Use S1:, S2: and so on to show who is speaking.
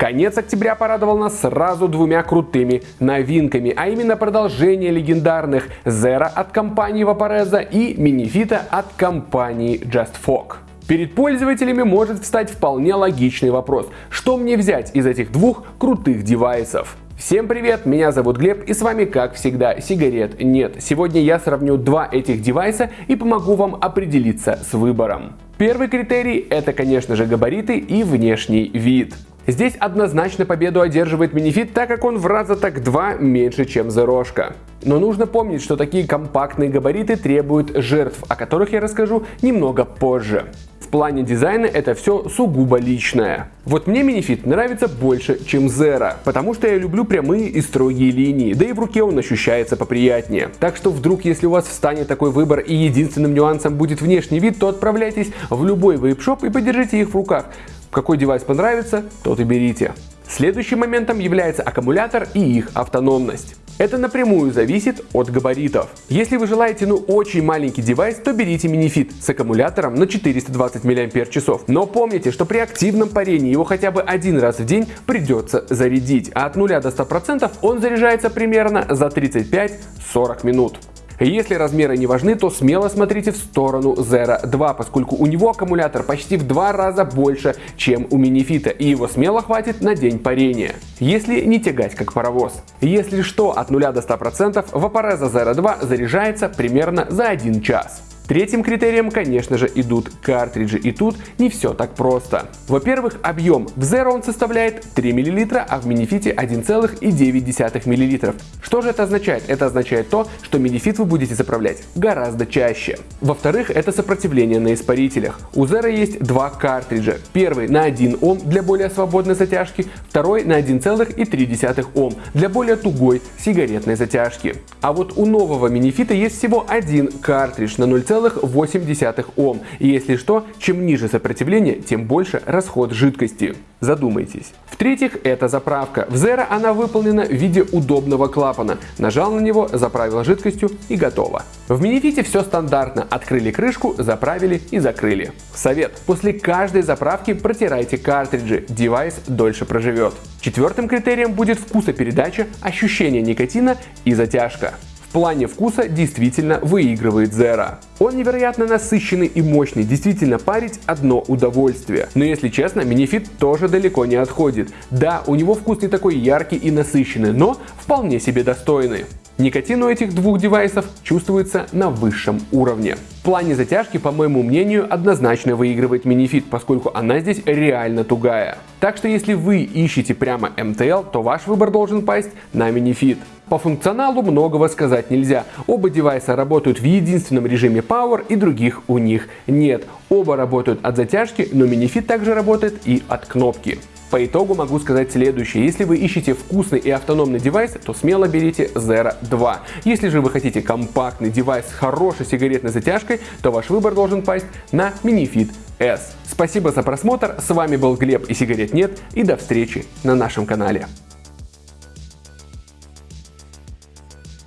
S1: Конец октября порадовал нас сразу двумя крутыми новинками, а именно продолжение легендарных Zero от компании Vaporeza и Minifita от компании JustFog. Перед пользователями может встать вполне логичный вопрос, что мне взять из этих двух крутых девайсов? Всем привет, меня зовут Глеб и с вами как всегда сигарет нет. Сегодня я сравню два этих девайса и помогу вам определиться с выбором. Первый критерий это конечно же габариты и внешний вид. Здесь однозначно победу одерживает минифит, так как он в раза так два меньше, чем Зерошка. Но нужно помнить, что такие компактные габариты требуют жертв, о которых я расскажу немного позже. Плане дизайна это все сугубо личное. Вот мне минифит нравится больше, чем Zero, потому что я люблю прямые и строгие линии, да и в руке он ощущается поприятнее. Так что вдруг, если у вас встанет такой выбор и единственным нюансом будет внешний вид, то отправляйтесь в любой вейп-шоп и подержите их в руках. Какой девайс понравится, тот и берите. Следующим моментом является аккумулятор и их автономность. Это напрямую зависит от габаритов. Если вы желаете ну очень маленький девайс, то берите минифит с аккумулятором на 420 мАч. Но помните, что при активном парении его хотя бы один раз в день придется зарядить, а от 0 до 100% он заряжается примерно за 35-40 минут. Если размеры не важны, то смело смотрите в сторону Zero 2, поскольку у него аккумулятор почти в два раза больше, чем у минифита, и его смело хватит на день парения. Если не тягать как паровоз. Если что, от 0 до 100% Vaporeza Zero 2 заряжается примерно за 1 час. Третьим критерием, конечно же, идут картриджи, и тут не все так просто. Во-первых, объем. В Zero он составляет 3 мл, а в Minifit 1,9 мл. Что же это означает? Это означает то, что Minifit вы будете заправлять гораздо чаще. Во-вторых, это сопротивление на испарителях. У Zero есть два картриджа. Первый на 1 Ом для более свободной затяжки, второй на 1,3 Ом для более тугой сигаретной затяжки. А вот у нового Minifit есть всего один картридж на 0, 0,8 Ом. И если что, чем ниже сопротивление, тем больше расход жидкости. Задумайтесь. В-третьих, это заправка. В Zero она выполнена в виде удобного клапана. Нажал на него, заправил жидкостью и готово. В Minifit е все стандартно. Открыли крышку, заправили и закрыли. Совет. После каждой заправки протирайте картриджи. Девайс дольше проживет. Четвертым критерием будет вкусопередача, ощущение никотина и затяжка. В плане вкуса действительно выигрывает Zero. Он невероятно насыщенный и мощный, действительно парить одно удовольствие. Но если честно, Минифит тоже далеко не отходит. Да, у него вкус не такой яркий и насыщенный, но вполне себе достойный. Никотин у этих двух девайсов чувствуется на высшем уровне. В плане затяжки, по моему мнению, однозначно выигрывает Minifit, поскольку она здесь реально тугая. Так что если вы ищете прямо MTL, то ваш выбор должен пасть на Minifit. По функционалу многого сказать нельзя. Оба девайса работают в единственном режиме Power и других у них нет. Оба работают от затяжки, но Minifit также работает и от кнопки. По итогу могу сказать следующее. Если вы ищете вкусный и автономный девайс, то смело берите Zero 2. Если же вы хотите компактный девайс с хорошей сигаретной затяжкой, то ваш выбор должен пасть на Minifit S. Спасибо за просмотр, с вами был Глеб и сигарет нет, и до встречи на нашем канале.